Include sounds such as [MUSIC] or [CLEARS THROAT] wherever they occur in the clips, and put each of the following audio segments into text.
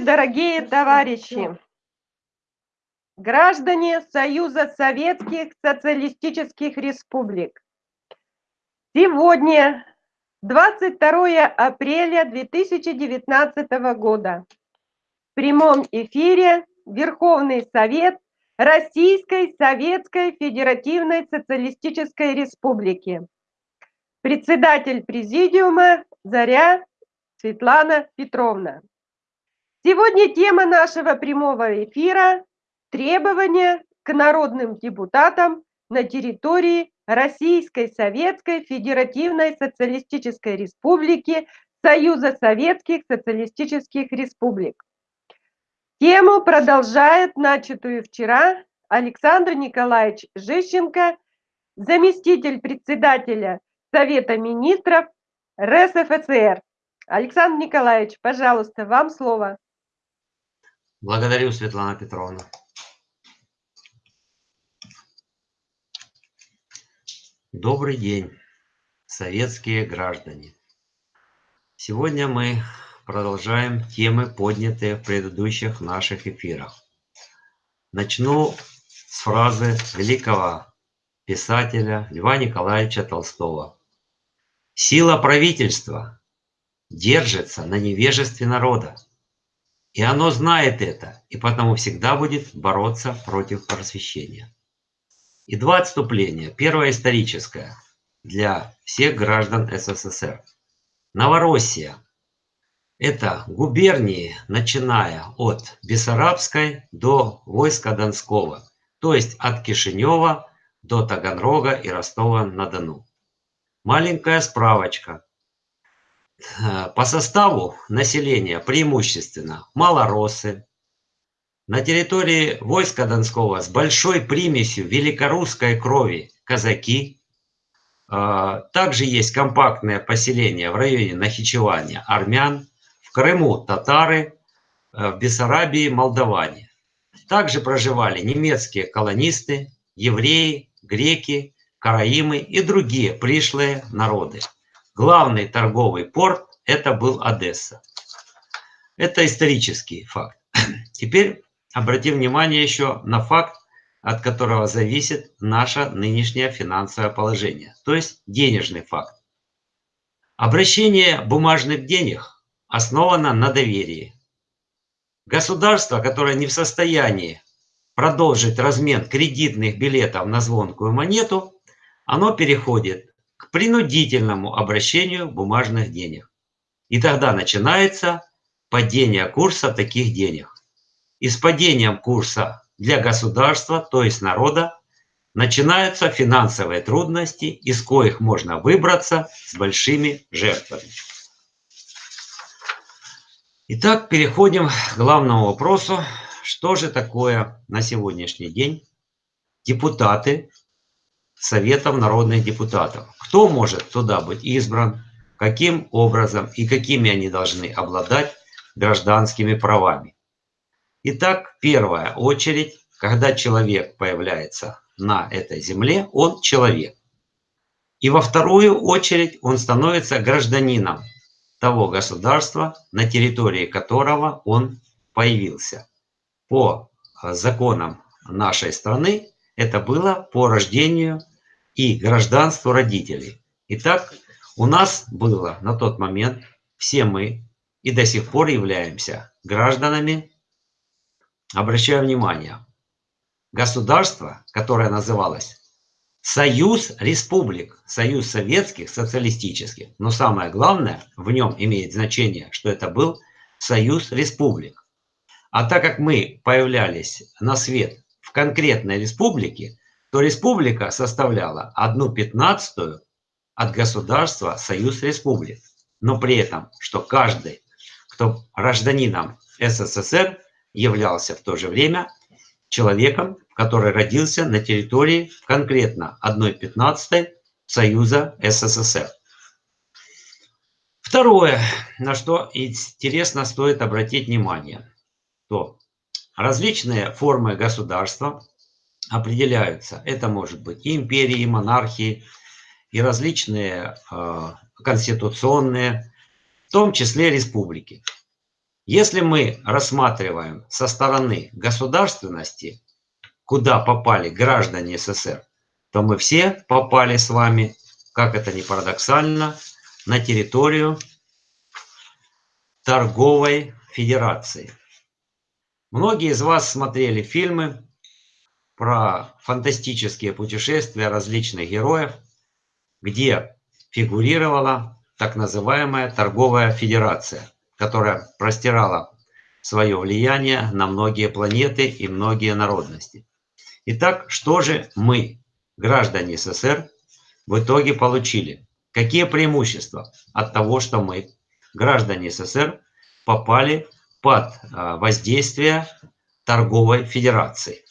дорогие товарищи! Граждане Союза Советских Социалистических Республик! Сегодня, 22 апреля 2019 года, в прямом эфире Верховный Совет Российской Советской Федеративной Социалистической Республики. Председатель Президиума Заря Светлана Петровна. Сегодня тема нашего прямого эфира – требования к народным депутатам на территории Российской Советской Федеративной Социалистической Республики Союза Советских Социалистических Республик. Тему продолжает начатую вчера Александр Николаевич Жищенко, заместитель председателя Совета министров РСФСР. Александр Николаевич, пожалуйста, вам слово. Благодарю, Светлана Петровна. Добрый день, советские граждане. Сегодня мы продолжаем темы, поднятые в предыдущих наших эфирах. Начну с фразы великого писателя Льва Николаевича Толстого. «Сила правительства держится на невежестве народа. И оно знает это, и потому всегда будет бороться против просвещения. И два отступления. Первое историческое для всех граждан СССР. Новороссия – это губернии, начиная от Бессарабской до войска Донского, то есть от Кишинева до Таганрога и Ростова-на-Дону. Маленькая справочка – по составу населения преимущественно малоросы. На территории войска Донского с большой примесью великорусской крови казаки. Э, также есть компактное поселение в районе Нахичевания армян. В Крыму татары, э, в Бессарабии молдаване. Также проживали немецкие колонисты, евреи, греки, караимы и другие пришлые народы. Главный торговый порт – это был Одесса. Это исторический факт. [CLEARS THROAT] Теперь обратим внимание еще на факт, от которого зависит наше нынешнее финансовое положение, то есть денежный факт. Обращение бумажных денег основано на доверии. Государство, которое не в состоянии продолжить размен кредитных билетов на звонкую монету, оно переходит принудительному обращению бумажных денег. И тогда начинается падение курса таких денег. И с падением курса для государства, то есть народа, начинаются финансовые трудности, из коих можно выбраться с большими жертвами. Итак, переходим к главному вопросу. Что же такое на сегодняшний день депутаты Советом народных депутатов. Кто может туда быть избран, каким образом и какими они должны обладать гражданскими правами. Итак, первая очередь, когда человек появляется на этой земле, он человек. И во вторую очередь он становится гражданином того государства, на территории которого он появился. По законам нашей страны это было по рождению и гражданству родителей. Итак, у нас было на тот момент, все мы и до сих пор являемся гражданами, обращаю внимание, государство, которое называлось Союз Республик, Союз Советских Социалистических. Но самое главное, в нем имеет значение, что это был Союз Республик. А так как мы появлялись на свет в конкретной республике, то республика составляла 1 пятнадцатую от государства Союз Республик. Но при этом, что каждый, кто гражданином СССР, являлся в то же время человеком, который родился на территории конкретно 1 пятнадцатой Союза СССР. Второе, на что интересно стоит обратить внимание, то различные формы государства определяются. Это может быть и империи, и монархии, и различные э, конституционные, в том числе республики. Если мы рассматриваем со стороны государственности, куда попали граждане СССР, то мы все попали с вами, как это ни парадоксально, на территорию торговой федерации. Многие из вас смотрели фильмы про фантастические путешествия различных героев, где фигурировала так называемая торговая федерация, которая простирала свое влияние на многие планеты и многие народности. Итак, что же мы, граждане СССР, в итоге получили? Какие преимущества от того, что мы, граждане СССР, попали под а, воздействие торговой федерации?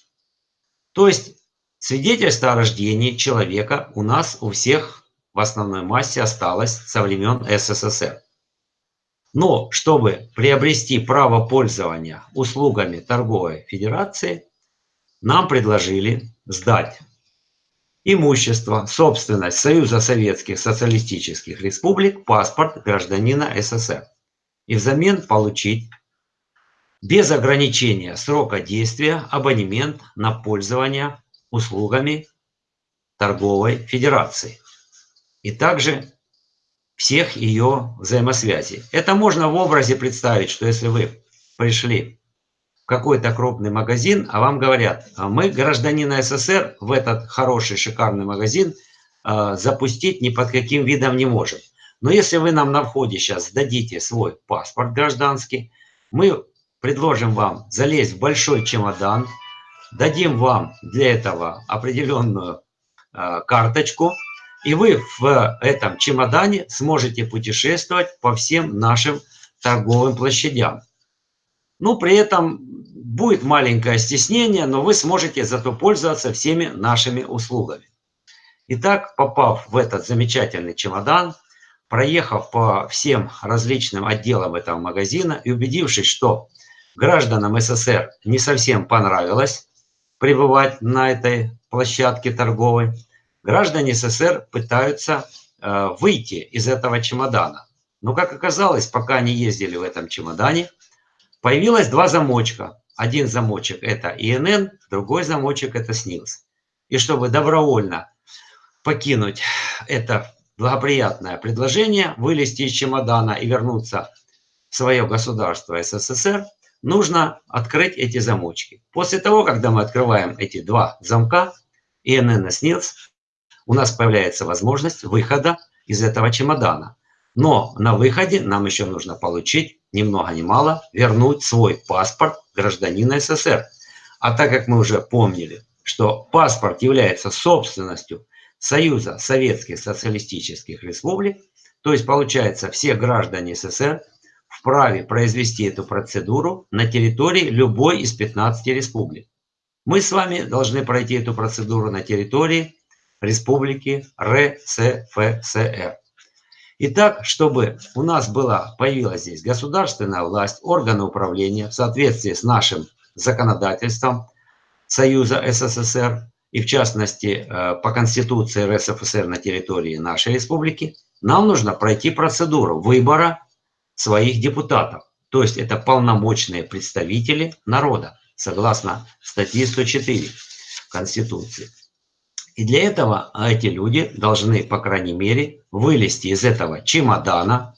То есть свидетельство о рождении человека у нас у всех в основной массе осталось со времен СССР. Но чтобы приобрести право пользования услугами торговой федерации, нам предложили сдать имущество, собственность Союза Советских Социалистических Республик, паспорт гражданина СССР и взамен получить без ограничения срока действия абонемент на пользование услугами торговой федерации и также всех ее взаимосвязей. Это можно в образе представить, что если вы пришли в какой-то крупный магазин, а вам говорят, «А мы гражданина СССР в этот хороший, шикарный магазин э, запустить ни под каким видом не можем. Но если вы нам на входе сейчас дадите свой паспорт гражданский, мы предложим вам залезть в большой чемодан, дадим вам для этого определенную э, карточку, и вы в этом чемодане сможете путешествовать по всем нашим торговым площадям. Ну, при этом будет маленькое стеснение, но вы сможете зато пользоваться всеми нашими услугами. Итак, попав в этот замечательный чемодан, проехав по всем различным отделам этого магазина и убедившись, что гражданам СССР не совсем понравилось пребывать на этой площадке торговой, граждане СССР пытаются э, выйти из этого чемодана. Но, как оказалось, пока они ездили в этом чемодане, появилось два замочка. Один замочек – это ИНН, другой замочек – это СНИЛС. И чтобы добровольно покинуть это благоприятное предложение, вылезти из чемодана и вернуться в свое государство СССР, нужно открыть эти замочки. После того, когда мы открываем эти два замка, ИНН и СНИЛС, у нас появляется возможность выхода из этого чемодана. Но на выходе нам еще нужно получить, ни много ни мало, вернуть свой паспорт гражданина СССР. А так как мы уже помнили, что паспорт является собственностью Союза Советских Социалистических Республик, то есть получается все граждане СССР вправе произвести эту процедуру на территории любой из 15 республик. Мы с вами должны пройти эту процедуру на территории Республики РСФСР. Итак, чтобы у нас была, появилась здесь государственная власть, органы управления в соответствии с нашим законодательством Союза СССР и в частности э, по Конституции РСФСР на территории нашей республики, нам нужно пройти процедуру выбора своих депутатов. То есть это полномочные представители народа, согласно статье 104 Конституции. И для этого эти люди должны, по крайней мере, вылезти из этого чемодана,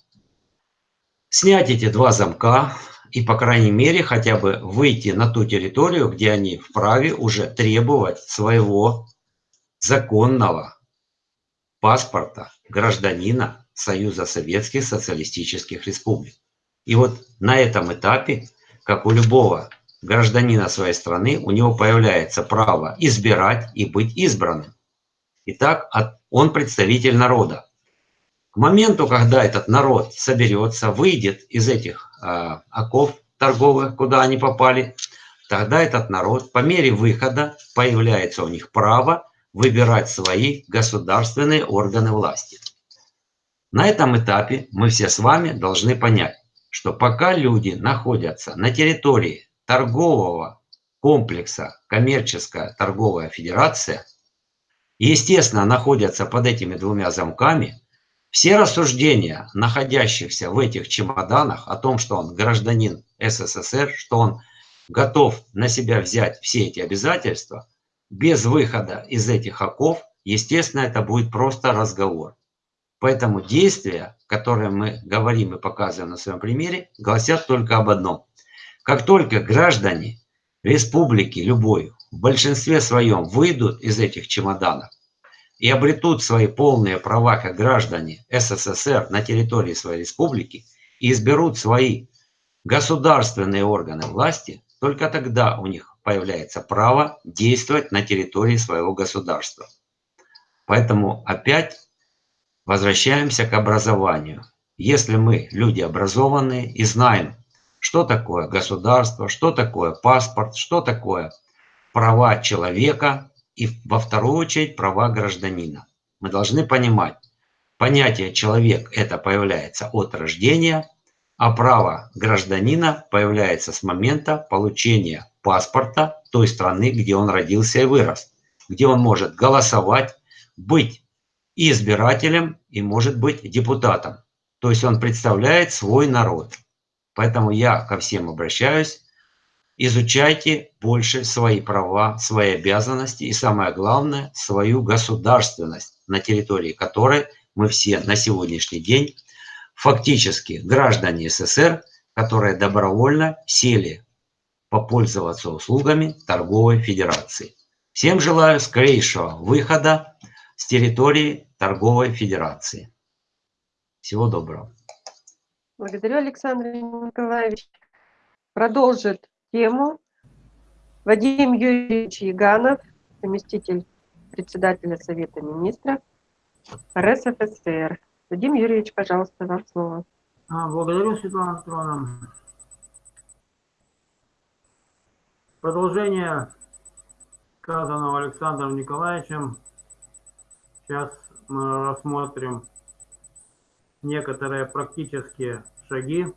снять эти два замка и, по крайней мере, хотя бы выйти на ту территорию, где они вправе уже требовать своего законного паспорта гражданина Союза Советских Социалистических Республик. И вот на этом этапе, как у любого гражданина своей страны, у него появляется право избирать и быть избранным. Итак, он представитель народа. К моменту, когда этот народ соберется, выйдет из этих э, оков торговых, куда они попали, тогда этот народ по мере выхода появляется у них право выбирать свои государственные органы власти. На этом этапе мы все с вами должны понять, что пока люди находятся на территории торгового комплекса коммерческая торговая федерация, естественно, находятся под этими двумя замками, все рассуждения, находящихся в этих чемоданах о том, что он гражданин СССР, что он готов на себя взять все эти обязательства, без выхода из этих оков, естественно, это будет просто разговор. Поэтому действия, которые мы говорим и показываем на своем примере, гласят только об одном. Как только граждане республики любой в большинстве своем выйдут из этих чемоданов и обретут свои полные права как граждане СССР на территории своей республики и изберут свои государственные органы власти, только тогда у них появляется право действовать на территории своего государства. Поэтому опять возвращаемся к образованию. Если мы люди образованные и знаем, что такое государство, что такое паспорт, что такое права человека и во вторую очередь права гражданина. Мы должны понимать, понятие человек это появляется от рождения, а право гражданина появляется с момента получения паспорта той страны, где он родился и вырос, где он может голосовать, быть избирателем и может быть депутатом. То есть он представляет свой народ. Поэтому я ко всем обращаюсь. Изучайте больше свои права, свои обязанности и самое главное, свою государственность, на территории которой мы все на сегодняшний день фактически граждане СССР, которые добровольно сели попользоваться услугами торговой федерации. Всем желаю скорейшего выхода с территории торговой федерации. Всего доброго. Благодарю, Александр Николаевич. Продолжит тему Вадим Юрьевич Яганов, заместитель председателя Совета Министров РСФСР. Вадим Юрьевич, пожалуйста, вам слово. А, благодарю, Светлана Петровна. Продолжение сказанного Александром Николаевичем. Сейчас мы рассмотрим некоторые практические шаги,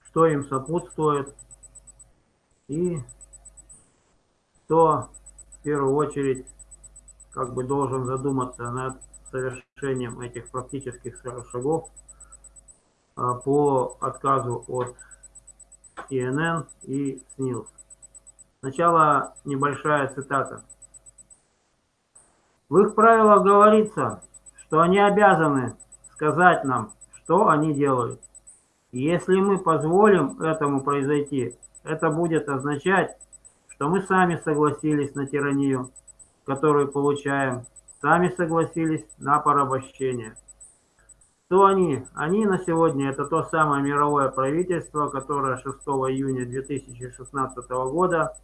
что им сопутствует и кто в первую очередь как бы должен задуматься над совершением этих практических шагов а, по отказу от ИНН и СНИЛС. Сначала небольшая цитата. В их правилах говорится, что они обязаны сказать нам, что они делают. И если мы позволим этому произойти, это будет означать, что мы сами согласились на тиранию, которую получаем, сами согласились на порабощение. Кто они? Они на сегодня это то самое мировое правительство, которое 6 июня 2016 года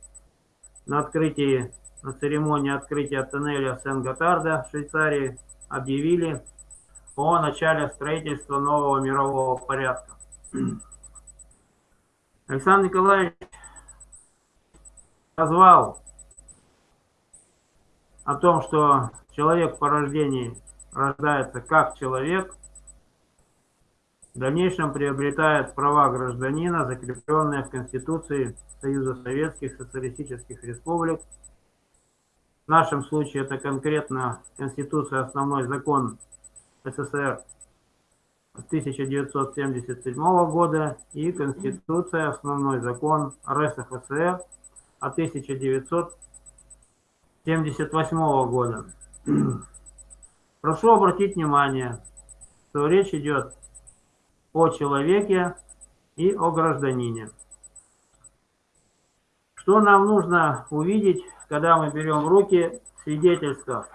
на открытии, на церемонии открытия тоннеля Сен-Готарда в Швейцарии объявили о начале строительства нового мирового порядка. [CLEARS THROAT] Александр Николаевич назвал о том, что человек по рождении рождается как человек, в дальнейшем приобретает права гражданина, закрепленные в Конституции Союза Советских Социалистических Республик. В нашем случае это конкретно Конституция, основной закон СССР 1977 года и Конституция, основной закон РСФСР от 1978 года. Прошу обратить внимание, что речь идет о человеке и о гражданине. Что нам нужно увидеть, когда мы берем в руки свидетельство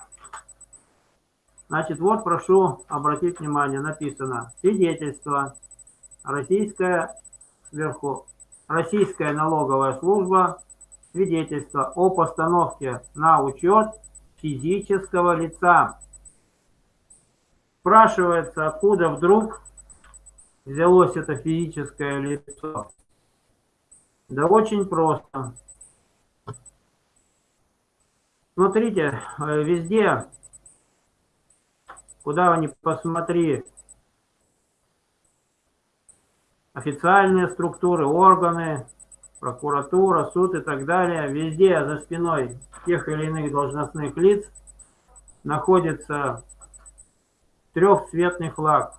Значит, вот прошу обратить внимание, написано свидетельство. Российская сверху, Российская налоговая служба, свидетельство о постановке на учет физического лица. Спрашивается, откуда вдруг взялось это физическое лицо. Да очень просто. Смотрите, э, везде куда ни посмотри, официальные структуры, органы, прокуратура, суд и так далее, везде за спиной тех или иных должностных лиц находится трехцветный флаг.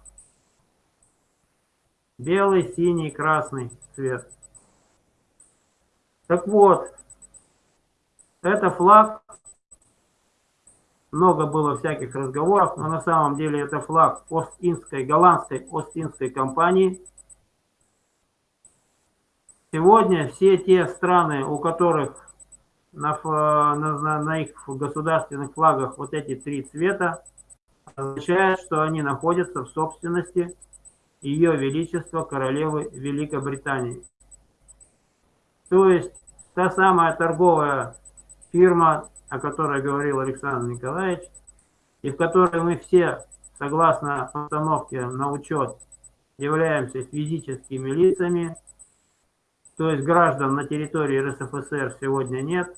Белый, синий, красный цвет. Так вот, это флаг, много было всяких разговоров, но на самом деле это флаг Ост-Индской, голландской Ост-Индской компании. Сегодня все те страны, у которых на, на, на, на их государственных флагах вот эти три цвета, означает, что они находятся в собственности Ее Величества Королевы Великобритании. То есть та самая торговая фирма, о которой говорил Александр Николаевич, и в которой мы все, согласно постановке на учет, являемся физическими лицами, то есть граждан на территории РСФСР сегодня нет.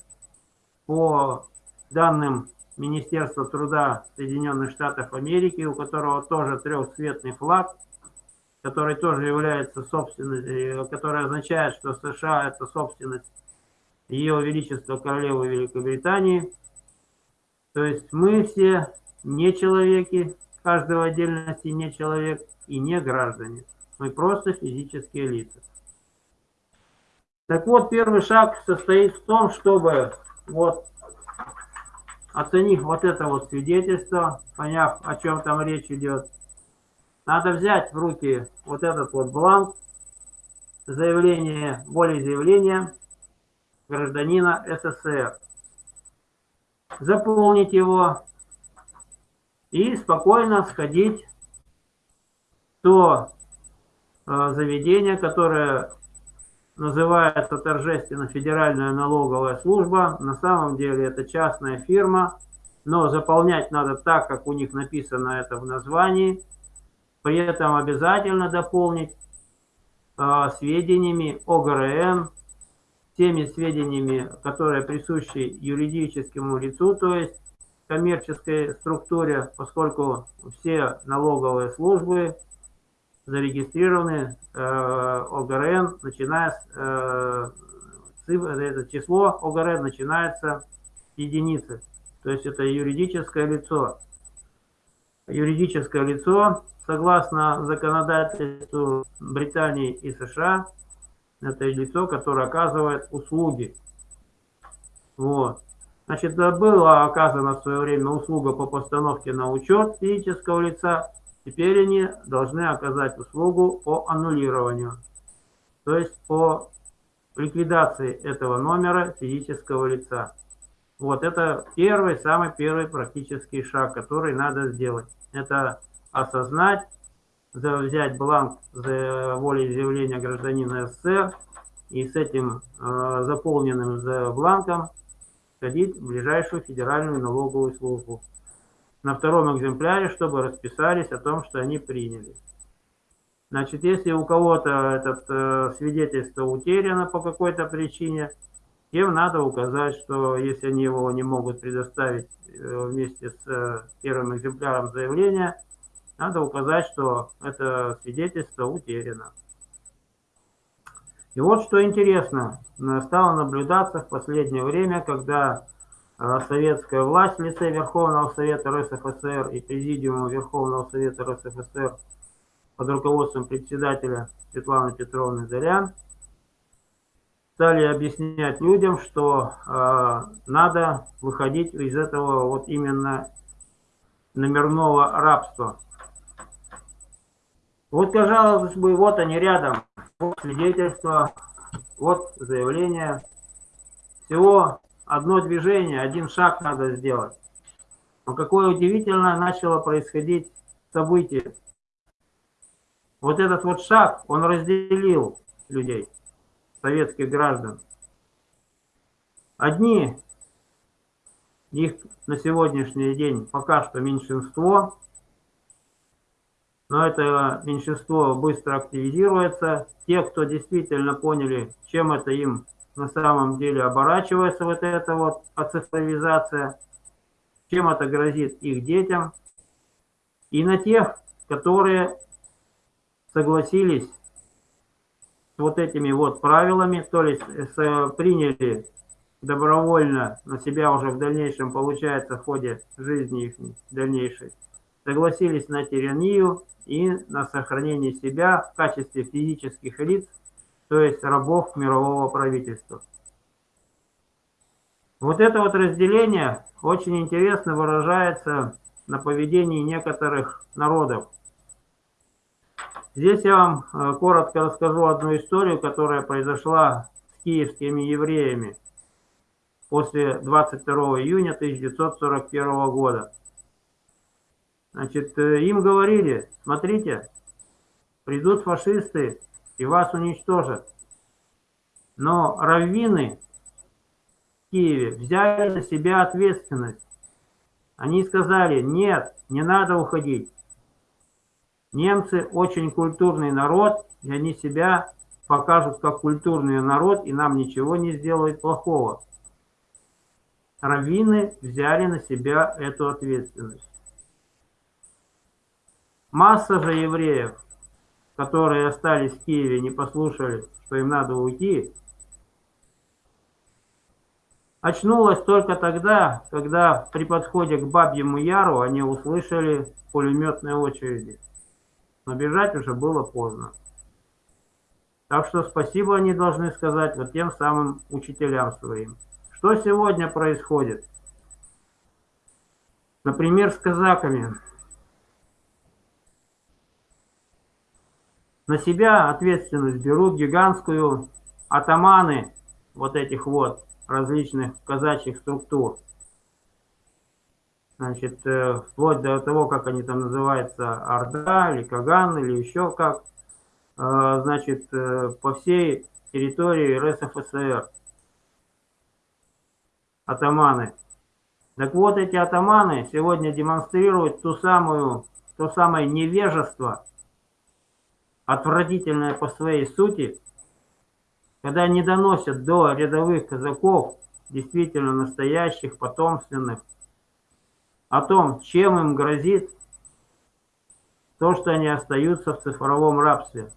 По данным Министерства труда Соединенных Штатов Америки, у которого тоже трехцветный флаг, который тоже является собственностью, который означает, что США это собственность ее Величества Королевы Великобритании. То есть мы все не человеки, каждый в отдельности не человек и не граждане. Мы просто физические лица. Так вот, первый шаг состоит в том, чтобы, вот, оценив вот это вот свидетельство, поняв, о чем там речь идет, надо взять в руки вот этот вот бланк заявления, волеизъявления гражданина СССР. Заполнить его и спокойно сходить в то э, заведение, которое называется торжественно Федеральная налоговая служба. На самом деле это частная фирма, но заполнять надо так, как у них написано это в названии. При этом обязательно дополнить э, сведениями ОГРН, теми сведениями, которые присущи юридическому лицу, то есть коммерческой структуре, поскольку все налоговые службы зарегистрированы э, ОГРН, начиная с э, это число ОГРН начинается с единицы, то есть это юридическое лицо. Юридическое лицо, согласно законодательству Британии и США, это лицо, которое оказывает услуги. Вот. Значит, была оказана в свое время услуга по постановке на учет физического лица, теперь они должны оказать услугу по аннулированию, то есть по ликвидации этого номера физического лица. Вот это первый, самый первый практический шаг, который надо сделать. Это осознать, взять бланк за волеизъявления гражданина СССР и с этим э, заполненным за бланком сходить в ближайшую федеральную налоговую службу. На втором экземпляре, чтобы расписались о том, что они приняли. Значит, если у кого-то это э, свидетельство утеряно по какой-то причине, тем надо указать, что если они его не могут предоставить э, вместе с э, первым экземпляром заявления, надо указать, что это свидетельство утеряно. И вот что интересно, стало наблюдаться в последнее время, когда э, советская власть в лице Верховного Совета РСФСР и Президиума Верховного Совета РСФСР под руководством председателя Светланы Петровны Зарян стали объяснять людям, что э, надо выходить из этого вот именно номерного рабства. Вот, казалось бы, вот они рядом. Вот свидетельство, вот заявление. Всего одно движение, один шаг надо сделать. Но какое удивительно начало происходить событие. Вот этот вот шаг, он разделил людей, советских граждан. Одни, их на сегодняшний день пока что меньшинство, но это меньшинство быстро активизируется. Те, кто действительно поняли, чем это им на самом деле оборачивается, вот эта вот оцифровизация, чем это грозит их детям, и на тех, которые согласились вот этими вот правилами, то есть с, приняли добровольно на себя уже в дальнейшем, получается, в ходе жизни их дальнейшей, согласились на тиранию и на сохранение себя в качестве физических лиц, то есть рабов мирового правительства. Вот это вот разделение очень интересно выражается на поведении некоторых народов. Здесь я вам э, коротко расскажу одну историю, которая произошла с киевскими евреями после 22 июня 1941 года. Значит, э, им говорили, смотрите, придут фашисты и вас уничтожат. Но раввины в Киеве взяли на себя ответственность. Они сказали, нет, не надо уходить. Немцы очень культурный народ, и они себя покажут как культурный народ, и нам ничего не сделают плохого. Раввины взяли на себя эту ответственность. Масса же евреев, которые остались в Киеве, не послушали, что им надо уйти, очнулась только тогда, когда при подходе к Бабьему Яру они услышали пулеметные очереди. Но бежать уже было поздно. Так что спасибо они должны сказать вот тем самым учителям своим. Что сегодня происходит? Например, с казаками. На себя ответственность берут гигантскую атаманы вот этих вот различных казачьих структур. Значит, э, вплоть до того, как они там называются, Орда или Каган или еще как, э, значит, э, по всей территории РСФСР. Атаманы. Так вот, эти атаманы сегодня демонстрируют ту самую, то самое невежество, отвратительное по своей сути, когда не доносят до рядовых казаков, действительно настоящих, потомственных, о том, чем им грозит то, что они остаются в цифровом рабстве.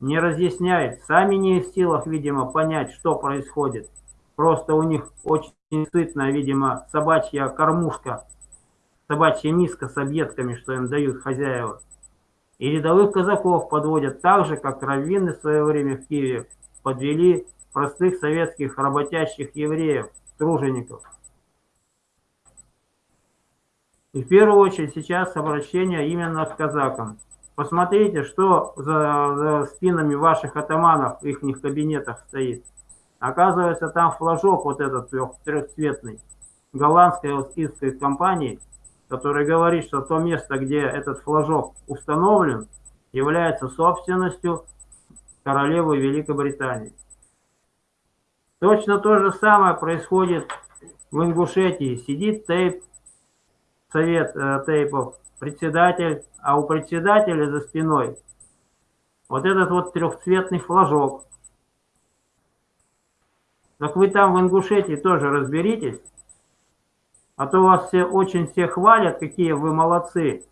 Не разъясняют, сами не в силах, видимо, понять, что происходит. Просто у них очень сытная, видимо, собачья кормушка, собачья миска с объедками, что им дают хозяева. И рядовых казаков подводят так же, как раввины в свое время в Киеве подвели простых советских работящих евреев, тружеников. И в первую очередь сейчас обращение именно к казакам. Посмотрите, что за, за спинами ваших атаманов в их кабинетах стоит. Оказывается, там флажок вот этот трехцветный голландской остинской компании – который говорит, что то место, где этот флажок установлен, является собственностью королевы Великобритании. Точно то же самое происходит в Ингушетии. Сидит тейп, совет э, тейпов, председатель, а у председателя за спиной вот этот вот трехцветный флажок. Так вы там в Ингушетии тоже разберитесь, а то вас все очень все хвалят, какие вы молодцы,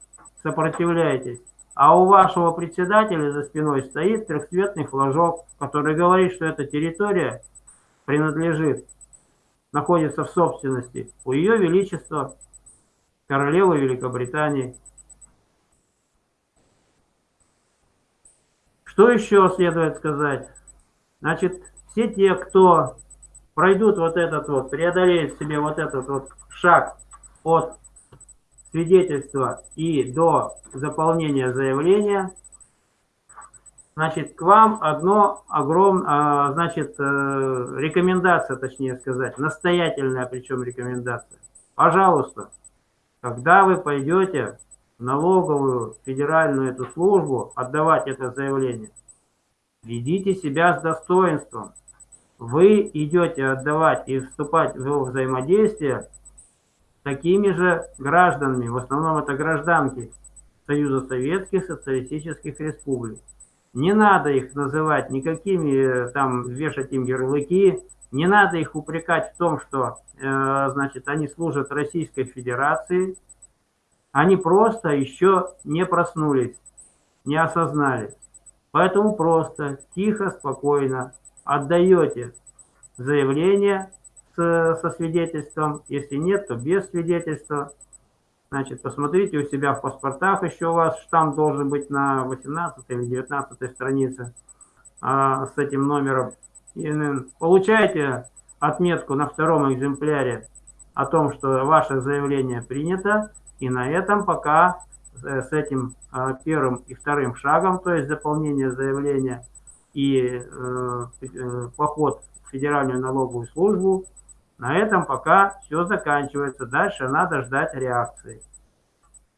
сопротивляетесь. А у вашего председателя за спиной стоит трехцветный флажок, который говорит, что эта территория принадлежит, находится в собственности у Ее Величества, королевы Великобритании. Что еще следует сказать? Значит, все те, кто пройдут вот этот вот, преодолеют себе вот этот вот шаг от свидетельства и до заполнения заявления, значит, к вам одно огромное, значит, э, рекомендация, точнее сказать, настоятельная причем рекомендация. Пожалуйста, когда вы пойдете налоговую федеральную эту службу отдавать это заявление, ведите себя с достоинством. Вы идете отдавать и вступать в взаимодействие такими же гражданами, в основном это гражданки Союза Советских Социалистических Республик. Не надо их называть никакими, э, там, вешать им ярлыки, не надо их упрекать в том, что, э, значит, они служат Российской Федерации. Они просто еще не проснулись, не осознали. Поэтому просто, тихо, спокойно отдаете заявление с, со свидетельством. Если нет, то без свидетельства. Значит, посмотрите у себя в паспортах, еще у вас штамп должен быть на 18 или 19 странице а, с этим номером. И получаете отметку на втором экземпляре о том, что ваше заявление принято, и на этом пока э, с этим э, первым и вторым шагом, то есть заполнение заявления и э, поход в Федеральную налоговую службу, на этом пока все заканчивается. Дальше надо ждать реакции.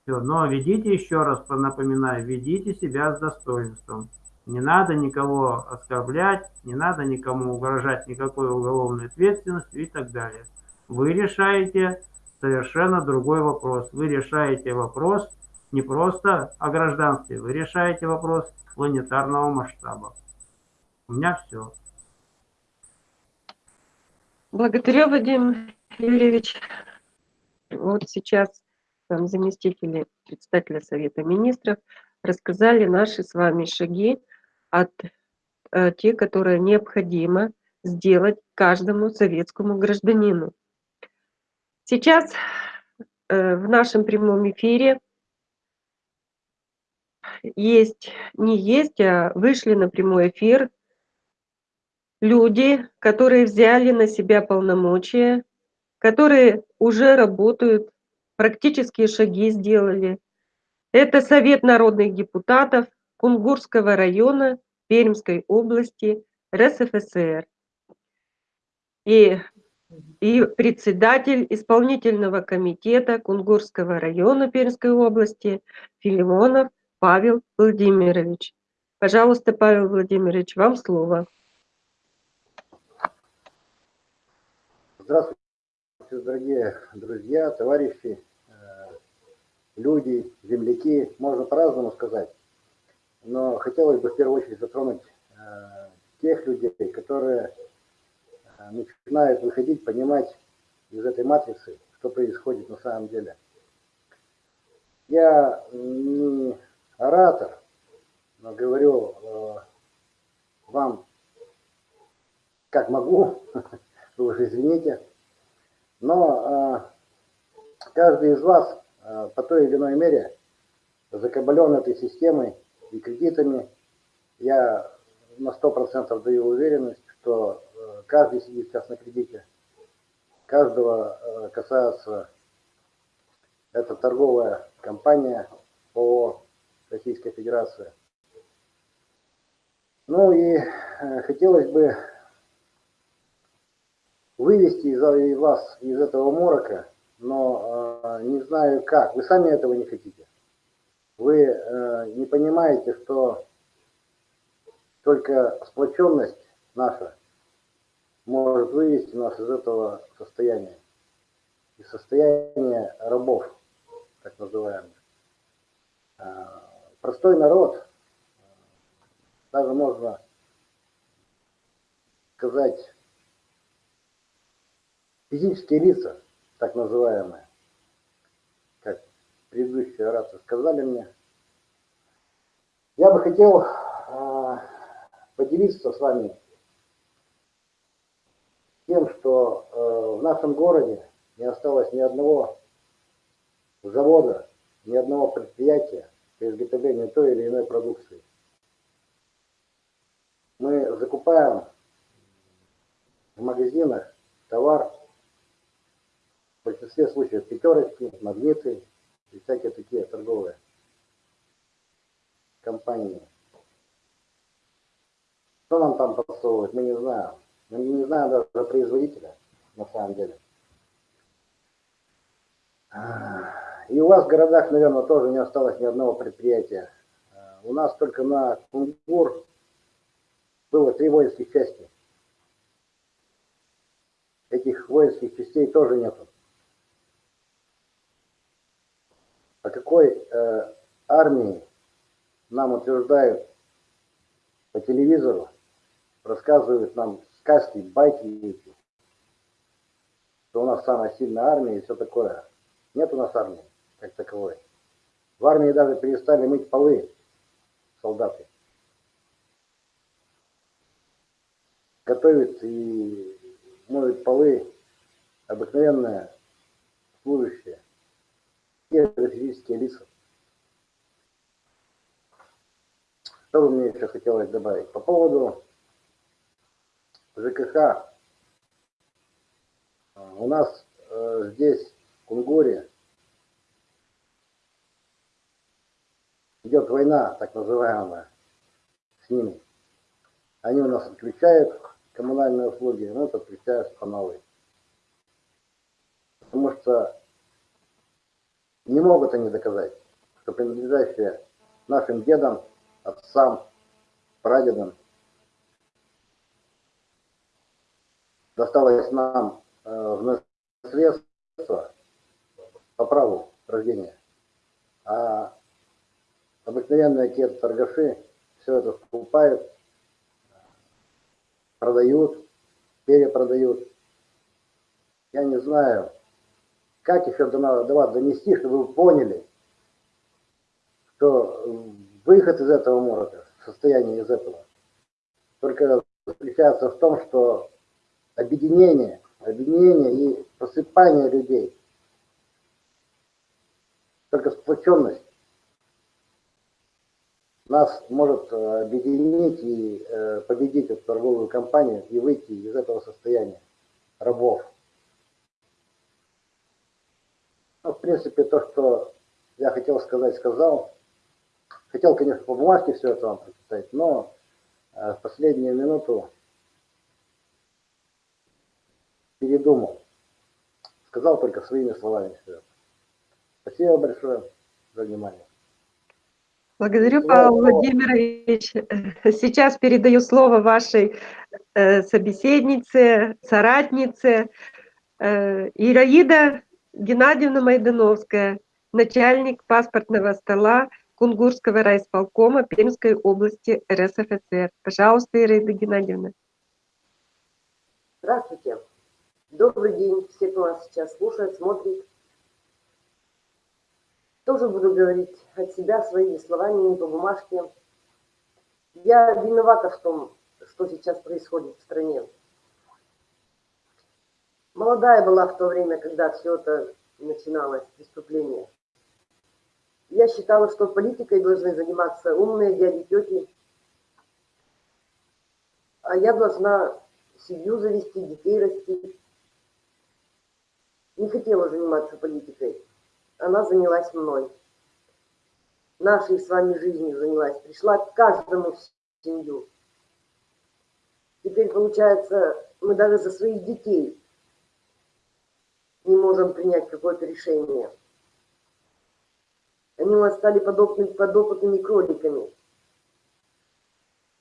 Все. Но ведите, еще раз напоминаю, ведите себя с достоинством. Не надо никого оскорблять, не надо никому угрожать никакой уголовной ответственностью и так далее. Вы решаете совершенно другой вопрос. Вы решаете вопрос не просто о гражданстве, вы решаете вопрос планетарного масштаба. У меня все. Благодарю, Вадим Юрьевич. Вот сейчас там заместители председателя Совета Министров рассказали наши с вами шаги от э, те, которые необходимо сделать каждому советскому гражданину. Сейчас э, в нашем прямом эфире есть, не есть, а вышли на прямой эфир люди, которые взяли на себя полномочия, которые уже работают, практические шаги сделали. Это Совет народных депутатов Кунгурского района Пермской области РСФСР и, и председатель исполнительного комитета Кунгурского района Пермской области Филимонов Павел Владимирович. Пожалуйста, Павел Владимирович, вам слово. Здравствуйте, дорогие друзья, товарищи, э, люди, земляки, можно по-разному сказать но хотелось бы в первую очередь затронуть э, тех людей, которые э, начинают выходить, понимать из этой матрицы, что происходит на самом деле. Я не оратор, но говорю вам, как могу, [LAUGHS] вы уже извините, но э, каждый из вас э, по той или иной мере закабален этой системой, и кредитами. Я на 100% даю уверенность, что э, каждый сидит сейчас на кредите. Каждого касается эта торговая компания по Российской Федерации. Ну и хотелось бы вывести из вас из этого морока, но не знаю как. Вы сами этого не хотите. Вы э, не понимаете, что только сплоченность наша может вывести нас из этого состояния. Из состояния рабов, так называемых. Э, простой народ, даже можно сказать, физические лица, так называемые, предыдущие оратор сказали мне. Я бы хотел э, поделиться с вами тем, что э, в нашем городе не осталось ни одного завода, ни одного предприятия по изготовлению той или иной продукции. Мы закупаем в магазинах товар, в большинстве случаев пятерочки, магниты, и всякие такие торговые компании. Что нам там подсовывают, мы не знаем. Мы не знаем даже производителя, на самом деле. И у вас в городах, наверное, тоже не осталось ни одного предприятия. У нас только на Кунгур было три воинских части. Этих воинских частей тоже нету. О какой э, армии нам утверждают по телевизору, рассказывают нам сказки, байки что у нас самая сильная армия и все такое. Нет у нас армии как таковой. В армии даже перестали мыть полы солдаты. готовит и моет полы обыкновенные служащие, же физические лица. Что бы мне еще хотелось добавить? По поводу ЖКХ. У нас э, здесь, в Кунгуре, идет война, так называемая, с ними. Они у нас отключают коммунальные услуги, мы подключаемся по новой. Потому что не могут они доказать, что принадлежащие нашим дедам, отцам, прадедам досталось нам э, в наследство по праву рождения. А обыкновенные те торгаши все это покупают, продают, перепродают. Я не знаю, как еще до, до вас донести, чтобы вы поняли, что выход из этого морока, состояние из этого, только заключается в том, что объединение, объединение и просыпание людей, только сплоченность нас может э, объединить и э, победить эту торговую компанию и выйти из этого состояния рабов. Ну, в принципе, то, что я хотел сказать, сказал. Хотел, конечно, по бумажке все это вам прочитать, но э, в последнюю минуту передумал. Сказал только своими словами все это. Спасибо большое за внимание. Благодарю, Павел Владимирович. [LAUGHS] Сейчас передаю слово вашей э, собеседнице, соратнице э, Ираида Геннадьевна Майдановская, начальник паспортного стола Кунгурского райисполкома Пермской области РСФСР. Пожалуйста, Ираида Геннадьевна. Здравствуйте. Добрый день, все, кто нас сейчас слушает, смотрит. Тоже буду говорить от себя своими словами, не по бумажке. Я виновата в том, что сейчас происходит в стране. Молодая была в то время, когда все это начиналось, преступление. Я считала, что политикой должны заниматься умные дяди, тети. А я должна семью завести, детей растить. Не хотела заниматься политикой она занялась мной. Нашей с вами жизнью занялась. Пришла к каждому в семью. Теперь, получается, мы даже за своих детей не можем принять какое-то решение. Они у нас стали подопытными, подопытными кроликами.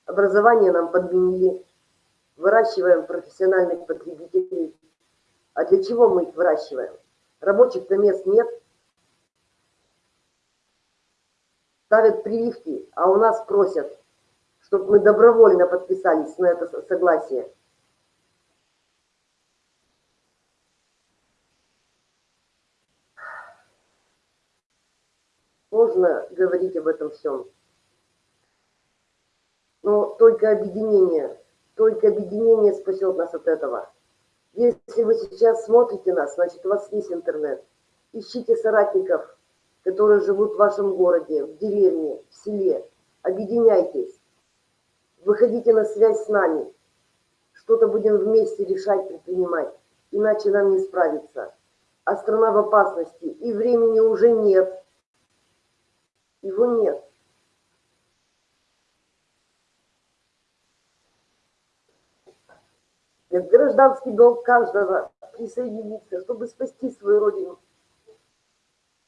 Образование нам подменили. Выращиваем профессиональных потребителей. А для чего мы их выращиваем? Рабочих-то мест нет – ставят прививки, а у нас просят, чтобы мы добровольно подписались на это согласие. Можно говорить об этом всем. Но только объединение, только объединение спасет нас от этого. Если вы сейчас смотрите нас, значит у вас есть интернет. Ищите соратников, которые живут в вашем городе, в деревне, в селе. Объединяйтесь. Выходите на связь с нами. Что-то будем вместе решать, предпринимать. Иначе нам не справиться. А страна в опасности. И времени уже нет. Его нет. Это гражданский долг каждого присоединиться, чтобы спасти свою родину.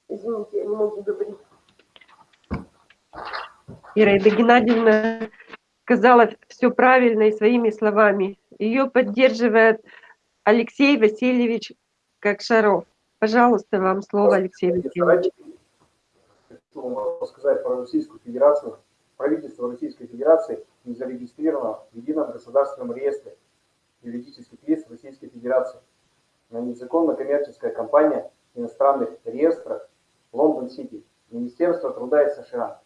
Извините, я не могу говорить. Ираида Геннадьевна сказала все правильно и своими словами. Ее поддерживает Алексей Васильевич Кокшаров. Пожалуйста, вам слово, Алексей Васильевич. Хочу сказать про Российскую Федерацию. Правительство Российской Федерации не зарегистрировано в едином государственном реестре юридических лиц Российской Федерации. На незаконно коммерческая компания иностранных реестрах Лондон-Сити, Министерство труда и США.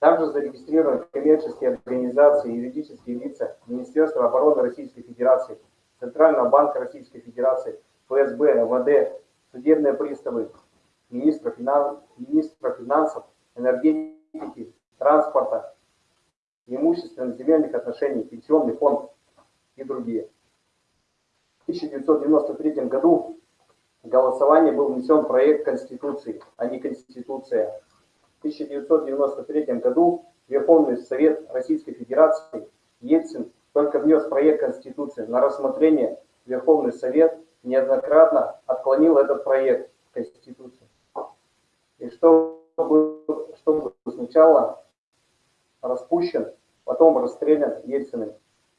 Также зарегистрированы коммерческие организации и юридические лица Министерства обороны Российской Федерации, Центрального банка Российской Федерации, ФСБ, МВД, судебные приставы, министра, финан... министра финансов, энергетики, транспорта, имущественных земельных отношений, пенсионный фонд и другие. В 1993 году в голосование был внесен проект Конституции, а не Конституция. В 1993 году Верховный Совет Российской Федерации Ельцин только внес проект Конституции на рассмотрение. Верховный Совет неоднократно отклонил этот проект Конституции. И чтобы, чтобы сначала распущен, потом расстрелян Ельциным.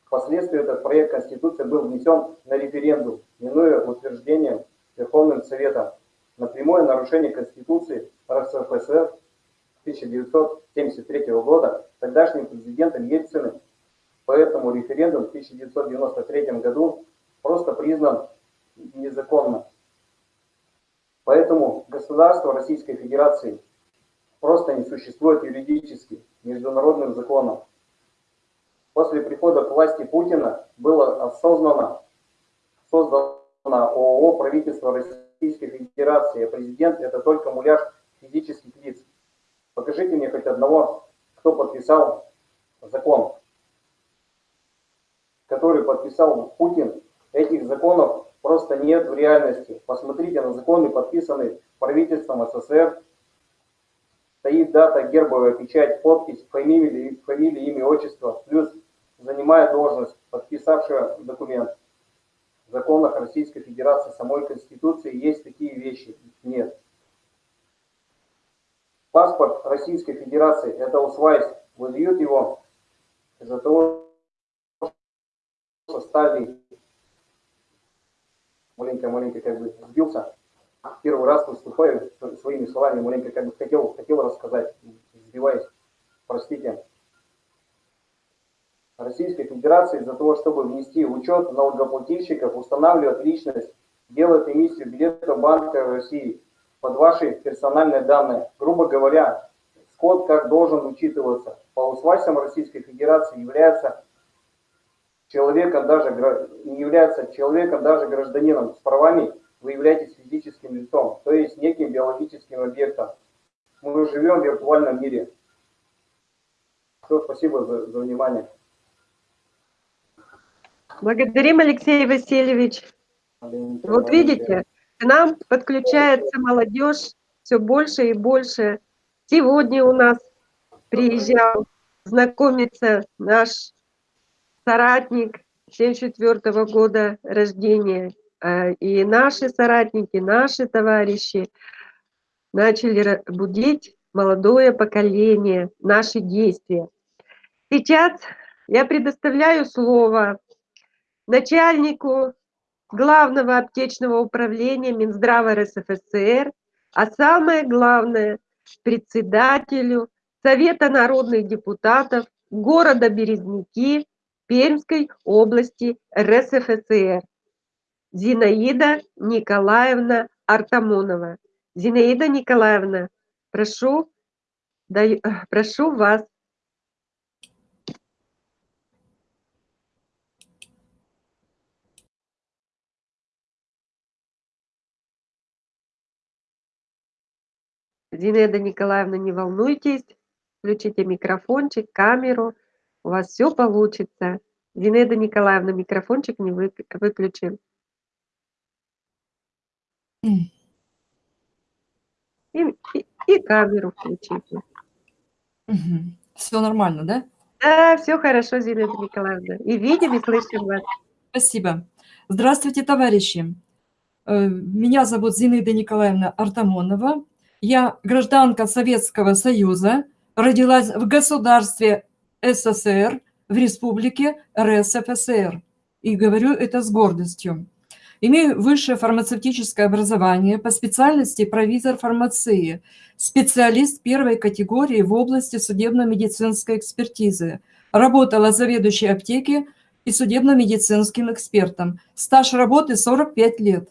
Впоследствии этот проект Конституции был внесен на референдум, минуя утверждением Верховным Советом на прямое нарушение Конституции РСФСР 1973 года тогдашним президентом Ельциным. Поэтому референдум в 1993 году просто признан незаконным. Поэтому государство Российской Федерации просто не существует юридически, международным законом. После прихода к власти Путина было осознанно создано ООО правительство Российской Федерации, а президент это только муляж физических лиц. Покажите мне хоть одного, кто подписал закон, который подписал Путин. Этих законов просто нет в реальности. Посмотрите на законы, подписанные правительством СССР. Стоит дата, гербовая печать, подпись, фамилия, фамилия имя, отчество, плюс занимая должность, подписавшая документ. В законах Российской Федерации, самой Конституции есть такие вещи? Нет. Паспорт Российской Федерации – это усвайс. Выдают его из-за того, что стали маленько-маленько как бы сбился. Первый раз выступаю своими словами, маленько как бы хотел, хотел рассказать, сбиваясь, простите. Российской Федерации для того, чтобы внести учет налогоплательщиков, устанавливать личность, делает эмиссию билета Банка России под ваши персональные данные. Грубо говоря, скот как должен учитываться. По усвайсам Российской Федерации является человеком даже не является человеком даже гражданином с правами, вы являетесь физическим лицом, то есть неким биологическим объектом. Мы живем в виртуальном мире. Все, спасибо за, за внимание. Благодарим, Алексей Васильевич. Вот видите, к нам подключается молодежь все больше и больше. Сегодня у нас приезжал знакомиться наш соратник 74 года рождения. А, и наши соратники, наши товарищи начали будить молодое поколение, наши действия. Сейчас я предоставляю слово начальнику главного аптечного управления Минздрава РСФСР, а самое главное, председателю Совета народных депутатов города Березники Пермской области РСФСР Зинаида Николаевна Артамонова. Зинаида Николаевна, прошу, даю, прошу вас. Зинаида Николаевна, не волнуйтесь, включите микрофончик, камеру, у вас все получится. Зинаида Николаевна, микрофончик не выключен. И, и, и камеру включите. Угу. Все нормально, да? Да, все хорошо, Зинаида Николаевна. И видим, и слышим вас. Спасибо. Здравствуйте, товарищи. Э, меня зовут Зинаида Николаевна Артамонова. Я гражданка Советского Союза, родилась в государстве СССР, в республике РСФСР. И говорю это с гордостью. Имею высшее фармацевтическое образование по специальности провизор фармации, специалист первой категории в области судебно-медицинской экспертизы. Работала заведующей аптеки и судебно-медицинским экспертом. Стаж работы 45 лет.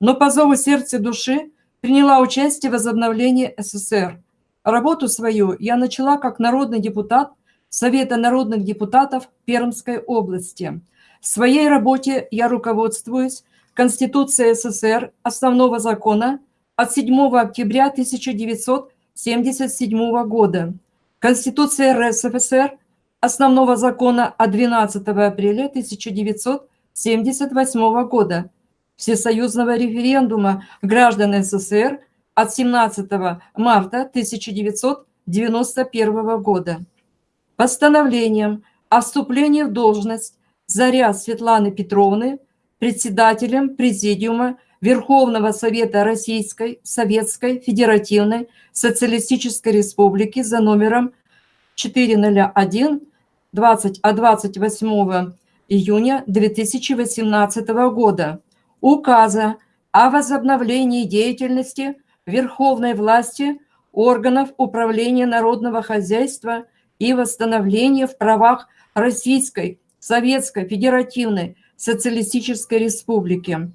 Но по зову сердца души приняла участие в возобновлении СССР. Работу свою я начала как народный депутат Совета народных депутатов Пермской области. В своей работе я руководствуюсь Конституцией СССР, основного закона от 7 октября 1977 года, Конституция РСФСР, основного закона от 12 апреля 1978 года, Всесоюзного референдума граждан СССР от 17 марта 1991 года. Постановлением о вступлении в должность Заря Светланы Петровны председателем Президиума Верховного Совета Российской Советской Федеративной Социалистической Республики за номером 401 20 от 28 июня 2018 года. Указа о возобновлении деятельности верховной власти органов управления народного хозяйства и восстановления в правах Российской Советской Федеративной Социалистической Республики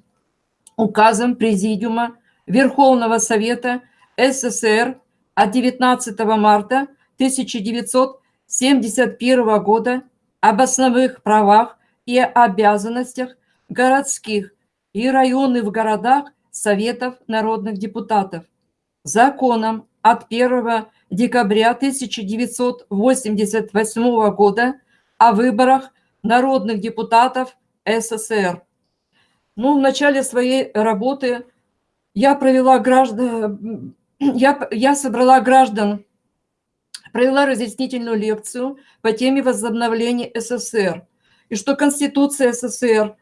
указом Президиума Верховного Совета СССР от 19 марта 1971 года об основных правах и обязанностях городских и районных в городах Советов народных депутатов. Законом от 1 декабря 1988 года о выборах народных депутатов СССР. Ну, в начале своей работы я провела граждан, я, я собрала граждан, провела разъяснительную лекцию по теме возобновления СССР. И что Конституция СССР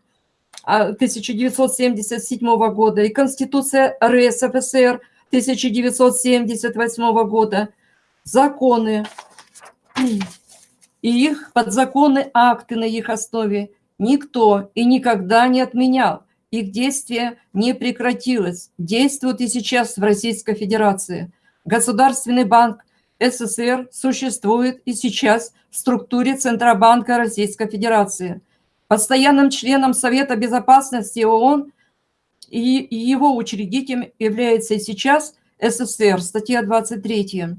1977 а, года и Конституция РСФСР 1978 года, законы и их подзаконные акты на их основе никто и никогда не отменял их действие не прекратилось, действует и сейчас в Российской Федерации. Государственный банк СССР существует и сейчас в структуре Центробанка Российской Федерации. Постоянным членом Совета Безопасности ООН и его учредителем является и сейчас СССР, статья 23.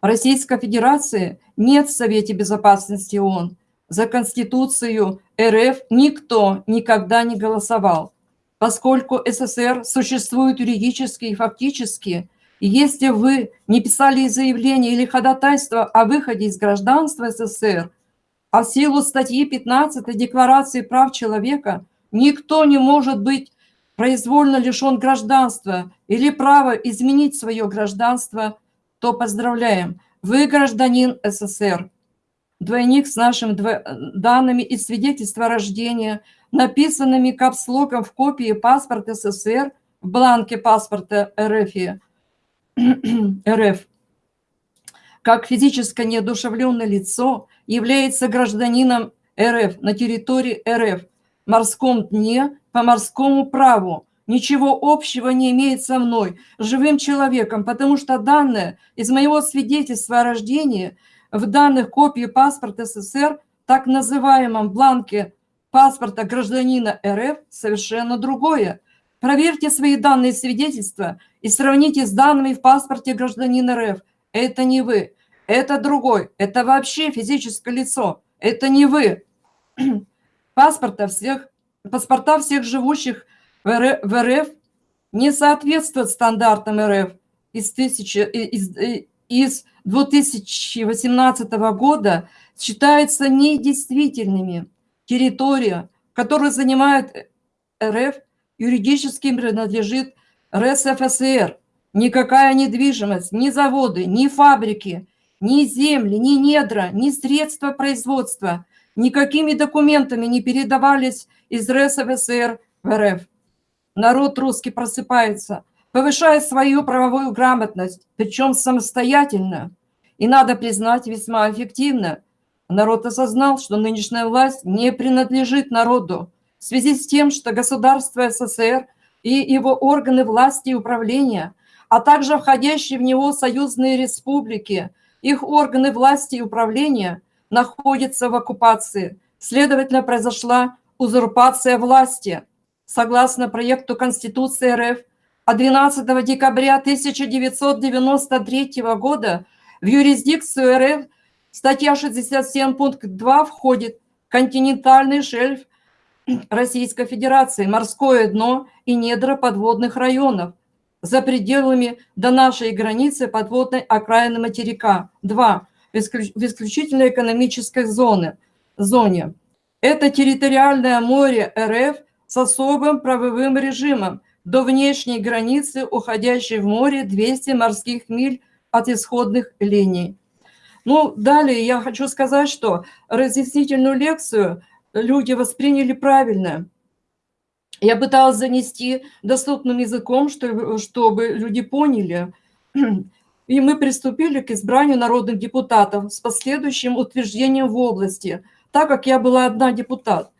Российской Федерации нет в Совете Безопасности ООН. За Конституцию РФ никто никогда не голосовал поскольку СССР существует юридически и фактически, если вы не писали заявление или ходатайство о выходе из гражданства СССР, а в силу статьи 15 Декларации прав человека никто не может быть произвольно лишен гражданства или права изменить свое гражданство, то поздравляем, вы гражданин СССР. Двойник с нашими данными и свидетельства рождения – написанными капслоком в копии паспорта СССР в бланке паспорта РФ, [CLEARS THROAT] РФ как физически неодушевленное лицо является гражданином РФ на территории РФ в морском дне по морскому праву. Ничего общего не имеет со мной, живым человеком, потому что данные из моего свидетельства о рождении в данных копии паспорта СССР, так называемом бланке паспорта гражданина РФ совершенно другое. Проверьте свои данные свидетельства и сравните с данными в паспорте гражданина РФ. Это не вы, это другой, это вообще физическое лицо, это не вы. [CLEARS THROAT] Паспорта всех, паспорта всех живущих в РФ, не соответствуют стандартам РФ из, тысячи, из, из 2018 года считаются недействительными территория, которую занимает РФ, юридически принадлежит РСФСР. Никакая недвижимость, ни заводы, ни фабрики, ни земли, ни недра, ни средства производства никакими документами не передавались из РСФСР в РФ. Народ русский просыпается, повышая свою правовую грамотность, причем самостоятельно. И надо признать, весьма эффективно – Народ осознал, что нынешняя власть не принадлежит народу в связи с тем, что государство СССР и его органы власти и управления, а также входящие в него союзные республики, их органы власти и управления находятся в оккупации. Следовательно, произошла узурпация власти. Согласно проекту Конституции РФ, от 12 декабря 1993 года в юрисдикцию РФ статья 67 пункт 2 входит континентальный шельф Российской Федерации, морское дно и недра подводных районов за пределами до нашей границы подводной окраины материка. 2. В исключительной экономической зоне. зоне. Это территориальное море РФ с особым правовым режимом до внешней границы, уходящей в море 200 морских миль от исходных линий. Ну, далее я хочу сказать, что разъяснительную лекцию люди восприняли правильно. Я пыталась занести доступным языком, чтобы, люди поняли. И мы приступили к избранию народных депутатов с последующим утверждением в области, так как я была одна депутат.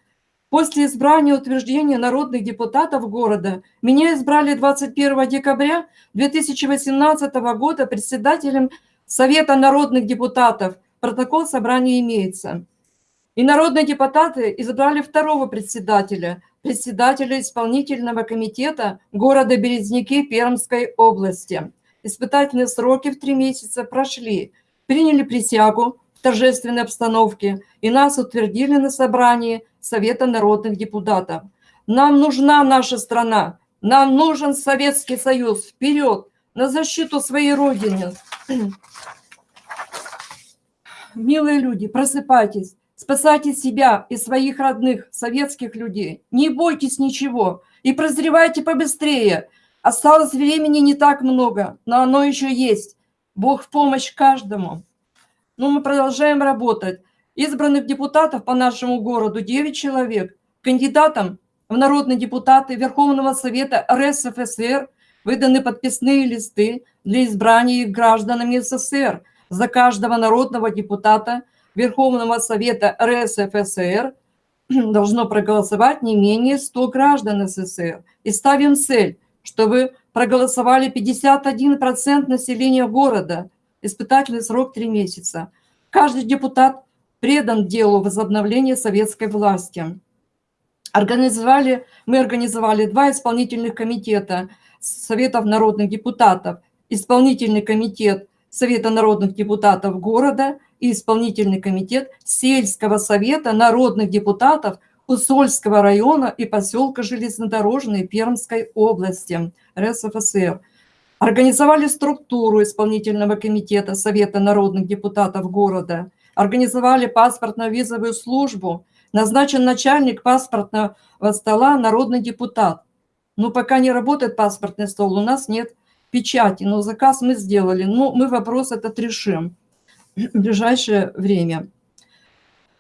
После избрания утверждения народных депутатов города меня избрали 21 декабря 2018 года председателем Совета народных депутатов. Протокол собрания имеется. И народные депутаты избрали второго председателя, председателя исполнительного комитета города Березники Пермской области. Испытательные сроки в три месяца прошли. Приняли присягу торжественной обстановке и нас утвердили на собрании Совета народных депутатов. Нам нужна наша страна, нам нужен Советский Союз. Вперед, на защиту своей Родины. [CLEARS THROAT] Милые люди, просыпайтесь, спасайте себя и своих родных, советских людей. Не бойтесь ничего и прозревайте побыстрее. Осталось времени не так много, но оно еще есть. Бог в помощь каждому. Ну, мы продолжаем работать. Избранных депутатов по нашему городу 9 человек. Кандидатам в народные депутаты Верховного Совета РСФСР выданы подписные листы для избрания их гражданами СССР. За каждого народного депутата Верховного Совета РСФСР [CLEARS THROAT] должно проголосовать не менее 100 граждан СССР. И ставим цель, чтобы проголосовали 51% населения города. Испытательный срок 3 месяца. Каждый депутат предан делу возобновления советской власти. Организовали, мы организовали два исполнительных комитета Советов народных депутатов. Исполнительный комитет Совета народных депутатов города и исполнительный комитет Сельского совета народных депутатов Усольского района и поселка Железнодорожный Пермской области РСФСР. Организовали структуру исполнительного комитета Совета народных депутатов города – организовали паспортно-визовую службу, назначен начальник паспортного стола народный депутат. Но пока не работает паспортный стол, у нас нет печати, но заказ мы сделали. Но мы вопрос этот решим в ближайшее время.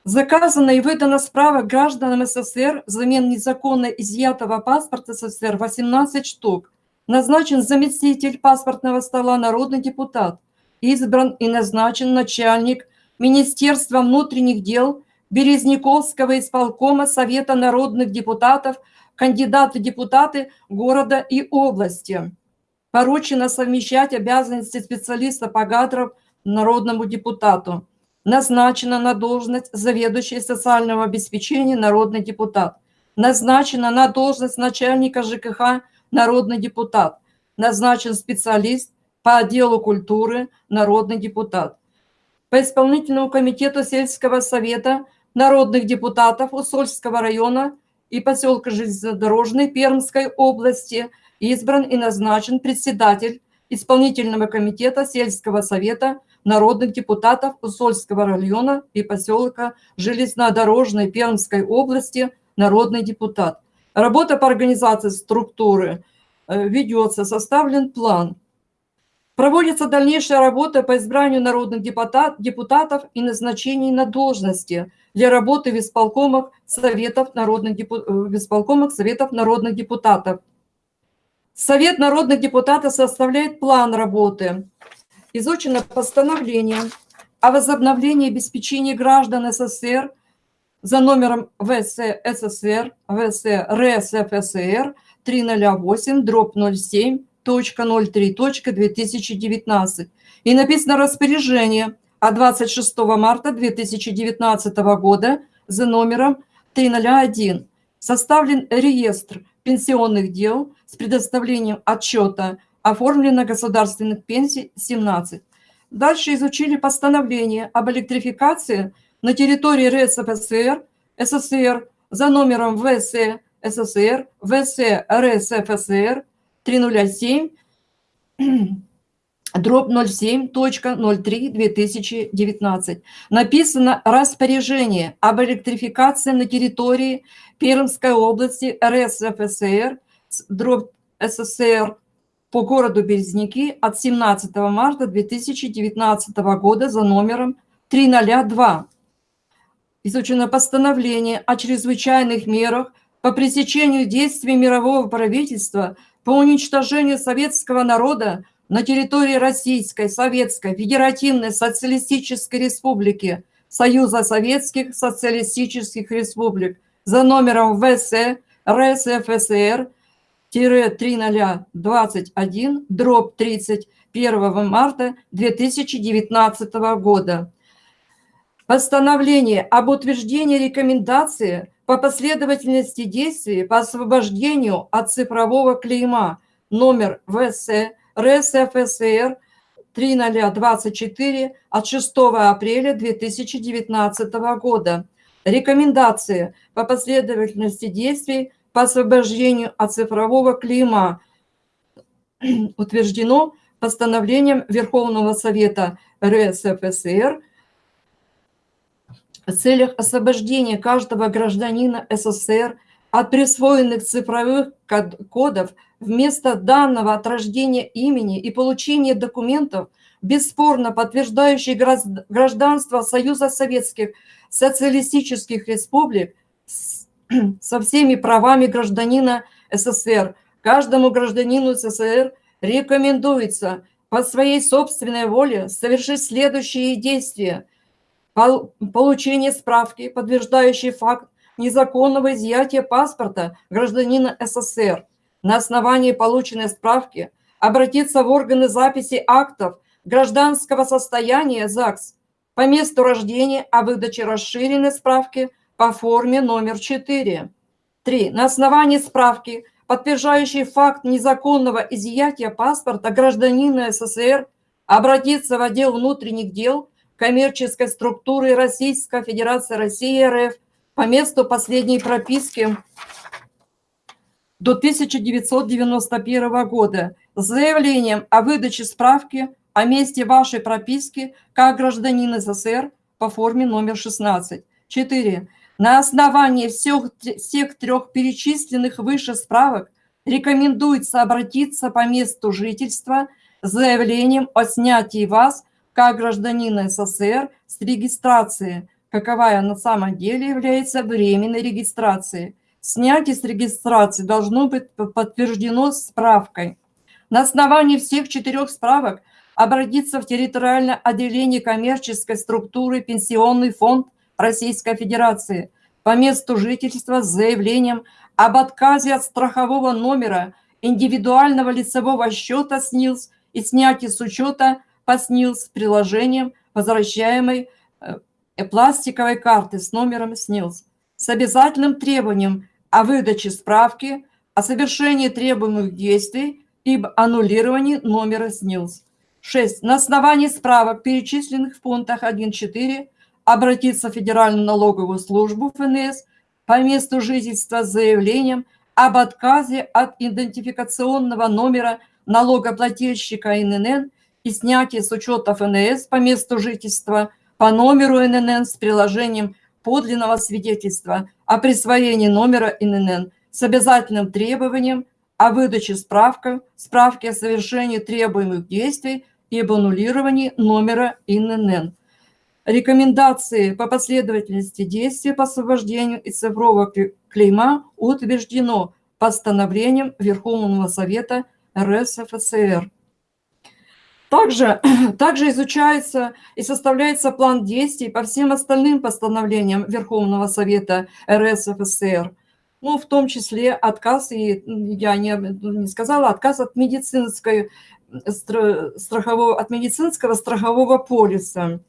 Заказано и выдано справок гражданам СССР взамен незаконно изъятого паспорта СССР 18 штук. Назначен заместитель паспортного стола народный депутат. Избран и назначен начальник Министерства внутренних дел, Березняковского исполкома Совета народных депутатов, кандидаты депутаты города и области. Поручено совмещать обязанности специалиста по кадрам народному депутату. Назначена на должность заведующей социального обеспечения народный депутат. Назначена на должность начальника ЖКХ народный депутат. Назначен специалист по отделу культуры народный депутат по исполнительному комитету сельского совета народных депутатов Усольского района и поселка Железнодорожный Пермской области избран и назначен председатель исполнительного комитета сельского совета народных депутатов Усольского района и поселка Железнодорожной Пермской области народный депутат. Работа по организации структуры э, ведется, составлен план – Проводится дальнейшая работа по избранию народных депутат, депутатов и назначений на должности для работы в исполкомах Советов народных, э, в исполкомах Советов народных депутатов. Совет народных депутатов составляет план работы. Изучено постановление о возобновлении обеспечения граждан СССР за номером ВС СССР, ВС РСФСР 308, дробь 07, 2019 И написано распоряжение от 26 марта 2019 года за номером 301. Составлен реестр пенсионных дел с предоставлением отчета оформлено государственных пенсий 17. Дальше изучили постановление об электрификации на территории РСФСР, СССР за номером ВС СССР, ВС РСФСР 307, [CLEARS THROAT] дробь 07.03.2019. Написано распоряжение об электрификации на территории Пермской области РСФСР, дробь СССР по городу Березники от 17 марта 2019 года за номером 302. Изучено постановление о чрезвычайных мерах по пресечению действий мирового правительства по уничтожению советского народа на территории Российской Советской Федеративной Социалистической Республики Союза Советских Социалистических Республик за номером ВС РСФСР 3021 дробь 31 марта 2019 года. Постановление об утверждении рекомендации по последовательности действий по освобождению от цифрового клейма номер ВС РСФСР 3024 от 6 апреля 2019 года. Рекомендации по последовательности действий по освобождению от цифрового клейма утверждено постановлением Верховного Совета РСФСР в целях освобождения каждого гражданина СССР от присвоенных цифровых кодов вместо данного от рождения имени и получения документов, бесспорно подтверждающих гражданство Союза Советских Социалистических Республик [CLEARS THROAT] со всеми правами гражданина СССР. Каждому гражданину СССР рекомендуется по своей собственной воле совершить следующие действия – получение справки, подтверждающей факт незаконного изъятия паспорта гражданина СССР. На основании полученной справки обратиться в органы записи актов гражданского состояния ЗАГС по месту рождения о выдаче расширенной справки по форме номер 4. 3. На основании справки, подтверждающей факт незаконного изъятия паспорта гражданина СССР, обратиться в отдел внутренних дел коммерческой структуры Российской Федерации России РФ по месту последней прописки до 1991 года с заявлением о выдаче справки о месте вашей прописки как гражданин СССР по форме номер 16. 4. На основании всех, всех трех перечисленных выше справок рекомендуется обратиться по месту жительства с заявлением о снятии вас как гражданина СССР с регистрации, каковая на самом деле является временной регистрацией. Снятие с регистрации должно быть подтверждено справкой. На основании всех четырех справок обратиться в территориальное отделение коммерческой структуры Пенсионный фонд Российской Федерации по месту жительства с заявлением об отказе от страхового номера индивидуального лицевого счета СНИЛС и снятии с учета по СНИЛС приложением возвращаемой э, пластиковой карты с номером СНИЛС с обязательным требованием о выдаче справки о совершении требуемых действий и аннулировании номера СНИЛС. 6. На основании справок, перечисленных в пунктах 1.4, обратиться в Федеральную налоговую службу ФНС по месту жительства с заявлением об отказе от идентификационного номера налогоплательщика ИНН и снятие с учета ФНС по месту жительства по номеру ИНН с приложением подлинного свидетельства о присвоении номера ИНН с обязательным требованием о выдаче справка, справки о совершении требуемых действий и об аннулировании номера ИНН. Рекомендации по последовательности действий по освобождению из цифрового клейма утверждено постановлением Верховного Совета РСФСР. Также, [CLEARS THROAT] также изучается и составляется план действий по всем остальным постановлениям Верховного Совета РСФСР. Ну, в том числе отказ, и я не, не сказала, отказ от медицинской страхового, от медицинского страхового полиса.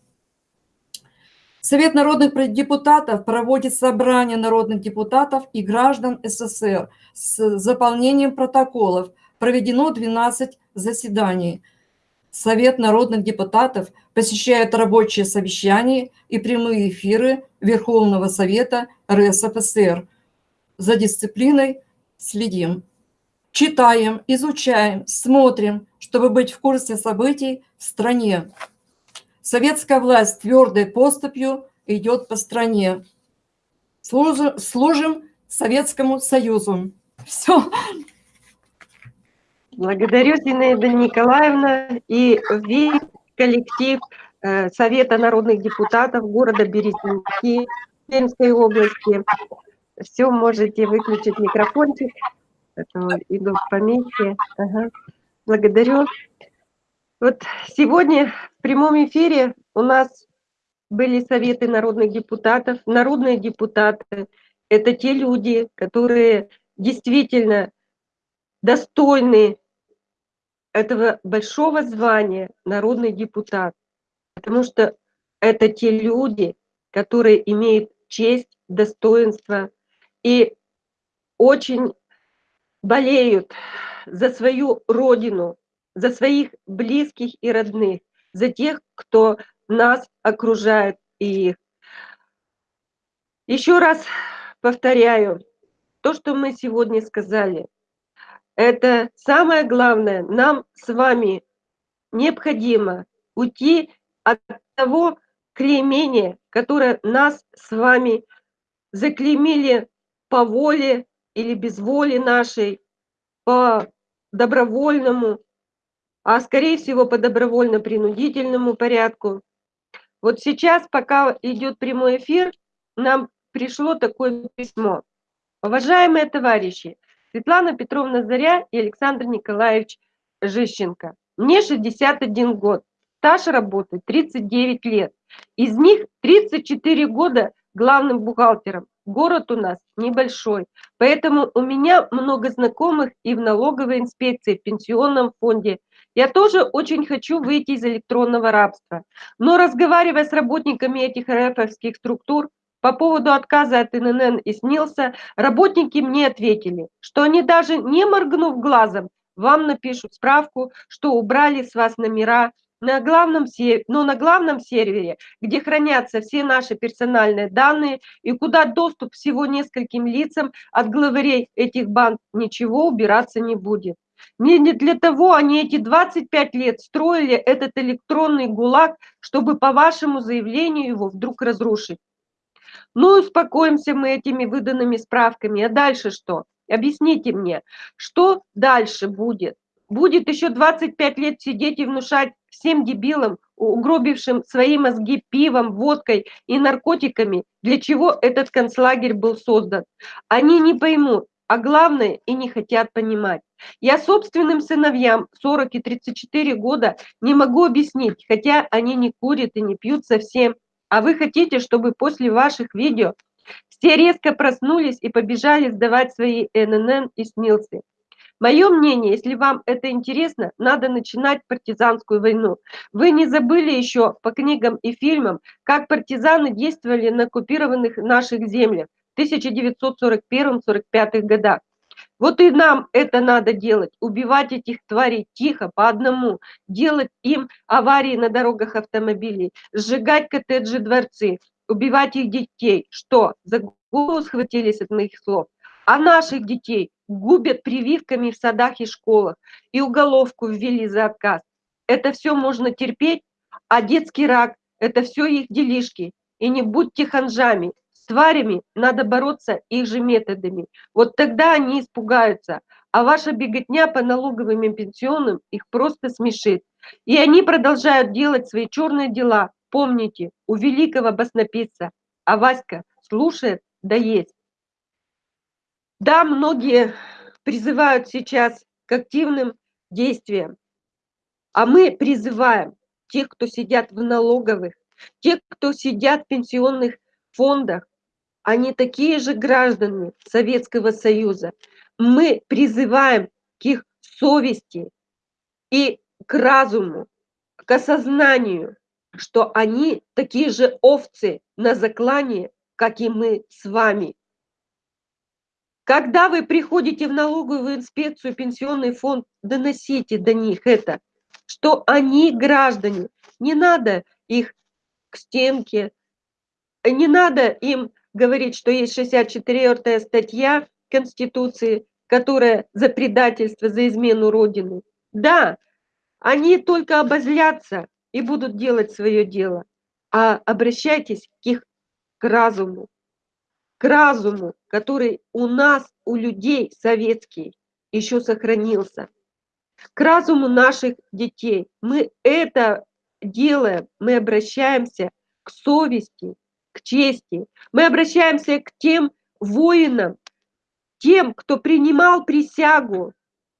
Совет народных депутатов проводит собрание народных депутатов и граждан СССР с заполнением протоколов. Проведено 12 заседаний. Совет народных депутатов посещает рабочие совещания и прямые эфиры Верховного Совета РСФСР. За дисциплиной следим. Читаем, изучаем, смотрим, чтобы быть в курсе событий в стране. Советская власть твердой поступью идет по стране. Служим, служим Советскому Союзу. Все. Благодарю, Зинаида Николаевна и весь коллектив э, Совета народных депутатов города Березники Пермской области. Все, можете выключить микрофончик. Иду в помехи. Ага. Благодарю. Вот сегодня в прямом эфире у нас были советы народных депутатов. Народные депутаты – это те люди, которые действительно достойны этого большого звания народный депутат, потому что это те люди, которые имеют честь, достоинство и очень болеют за свою родину, за своих близких и родных, за тех, кто нас окружает и их. Еще раз повторяю, то, что мы сегодня сказали, это самое главное, нам с вами необходимо уйти от того клеймения, которое нас с вами заклеймили по воле или без воли нашей, по добровольному, а скорее всего по добровольно-принудительному порядку. Вот сейчас, пока идет прямой эфир, нам пришло такое письмо. Уважаемые товарищи, Светлана Петровна Заря и Александр Николаевич Жищенко. Мне 61 год, стаж работы 39 лет. Из них 34 года главным бухгалтером. Город у нас небольшой, поэтому у меня много знакомых и в налоговой инспекции, в пенсионном фонде. Я тоже очень хочу выйти из электронного рабства. Но разговаривая с работниками этих РФовских структур, по поводу отказа от ИНН и СНИЛСа работники мне ответили, что они даже не моргнув глазом, вам напишут справку, что убрали с вас номера на главном, но на главном сервере, где хранятся все наши персональные данные и куда доступ всего нескольким лицам от главарей этих банд ничего убираться не будет. Не для того они эти 25 лет строили этот электронный ГУЛАГ, чтобы по вашему заявлению его вдруг разрушить. Ну, успокоимся мы этими выданными справками. А дальше что? Объясните мне, что дальше будет? Будет еще 25 лет сидеть и внушать всем дебилам, угробившим свои мозги пивом, водкой и наркотиками, для чего этот концлагерь был создан. Они не поймут, а главное и не хотят понимать. Я собственным сыновьям 40 и 34 года не могу объяснить, хотя они не курят и не пьют совсем, а вы хотите, чтобы после ваших видео все резко проснулись и побежали сдавать свои ННН и СНИЛСы. Мое мнение, если вам это интересно, надо начинать партизанскую войну. Вы не забыли еще по книгам и фильмам, как партизаны действовали на оккупированных наших землях в 1941-1945 годах. Вот и нам это надо делать, убивать этих тварей тихо, по одному, делать им аварии на дорогах автомобилей, сжигать коттеджи, дворцы, убивать их детей. Что, за голову схватились от моих слов? А наших детей губят прививками в садах и школах, и уголовку ввели за отказ. Это все можно терпеть, а детский рак – это все их делишки. И не будьте ханжами, тварями надо бороться их же методами. Вот тогда они испугаются, а ваша беготня по налоговым и пенсионным их просто смешит. И они продолжают делать свои черные дела. Помните, у великого баснописца, а Васька слушает, да есть. Да, многие призывают сейчас к активным действиям, а мы призываем тех, кто сидят в налоговых, тех, кто сидят в пенсионных фондах, они такие же граждане Советского Союза. Мы призываем к их совести и к разуму, к осознанию, что они такие же овцы на заклане, как и мы с вами. Когда вы приходите в налоговую инспекцию, пенсионный фонд, доносите до них это, что они граждане. Не надо их к стенке, не надо им говорить, что есть 64-я статья Конституции, которая за предательство, за измену Родины. Да, они только обозлятся и будут делать свое дело, а обращайтесь к их к разуму, к разуму, который у нас, у людей советский, еще сохранился, к разуму наших детей. Мы это делаем, мы обращаемся к совести, к чести, мы обращаемся к тем воинам, тем, кто принимал присягу,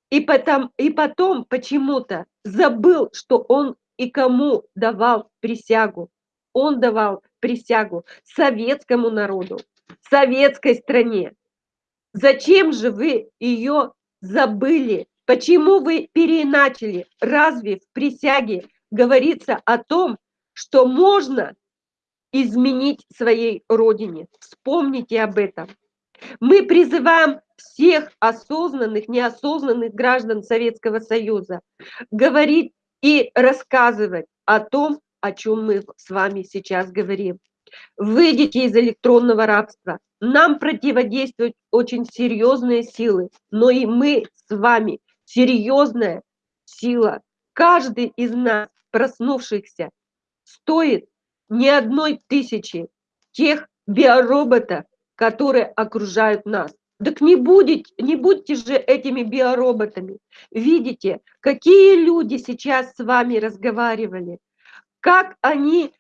и потом, и потом почему-то забыл, что он и кому давал присягу. Он давал присягу советскому народу, советской стране. Зачем же вы ее забыли? Почему вы переиначили? Разве в присяге говорится о том, что можно изменить своей родине? Вспомните об этом. Мы призываем всех осознанных, неосознанных граждан Советского Союза говорить и рассказывать о том, о чем мы с вами сейчас говорим. Выйдите из электронного рабства. Нам противодействуют очень серьезные силы, но и мы с вами серьезная сила. Каждый из нас, проснувшихся, стоит не одной тысячи тех биороботов, которые окружают нас. Так не, будете, не будьте же этими биороботами. Видите, какие люди сейчас с вами разговаривали, как они,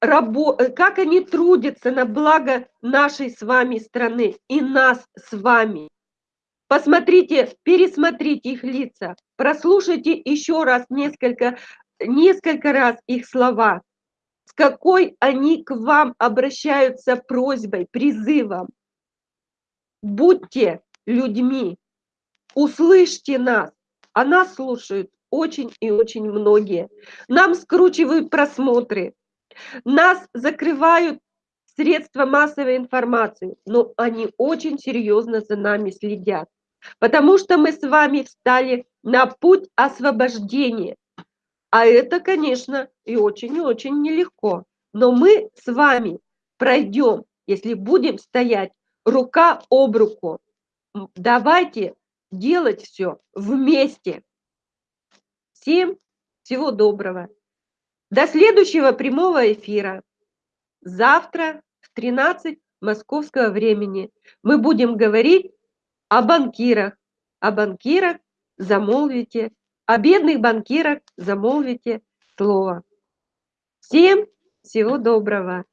рабо, как они трудятся на благо нашей с вами страны и нас с вами. Посмотрите, пересмотрите их лица, прослушайте еще раз несколько, несколько раз их слова какой они к вам обращаются просьбой, призывом. Будьте людьми, услышьте нас, а нас слушают очень и очень многие. Нам скручивают просмотры, нас закрывают средства массовой информации, но они очень серьезно за нами следят, потому что мы с вами встали на путь освобождения, а это, конечно, и очень и очень нелегко. Но мы с вами пройдем, если будем стоять рука об руку. Давайте делать все вместе. Всем всего доброго. До следующего прямого эфира. Завтра в 13 московского времени мы будем говорить о банкирах. О банкирах замолвите о бедных банкирах замолвите слово. Всем всего доброго.